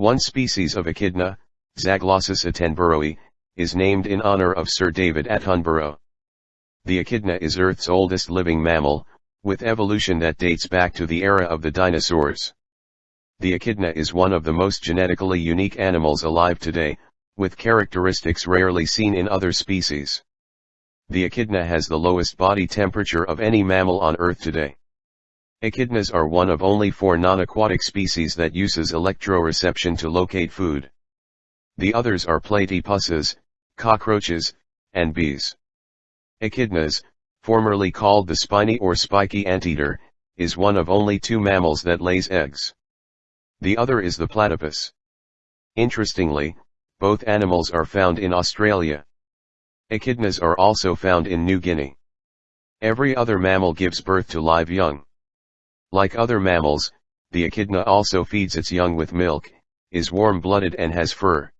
One species of echidna, Zaglossus attenboroughi, is named in honor of Sir David Attenborough. The echidna is Earth's oldest living mammal, with evolution that dates back to the era of the dinosaurs. The echidna is one of the most genetically unique animals alive today, with characteristics rarely seen in other species. The echidna has the lowest body temperature of any mammal on Earth today. Echidnas are one of only four non-aquatic species that uses electroreception to locate food. The others are platypuses, cockroaches, and bees. Echidnas, formerly called the spiny or spiky anteater, is one of only two mammals that lays eggs. The other is the platypus. Interestingly, both animals are found in Australia. Echidnas are also found in New Guinea. Every other mammal gives birth to live young. Like other mammals, the echidna also feeds its young with milk, is warm-blooded and has fur.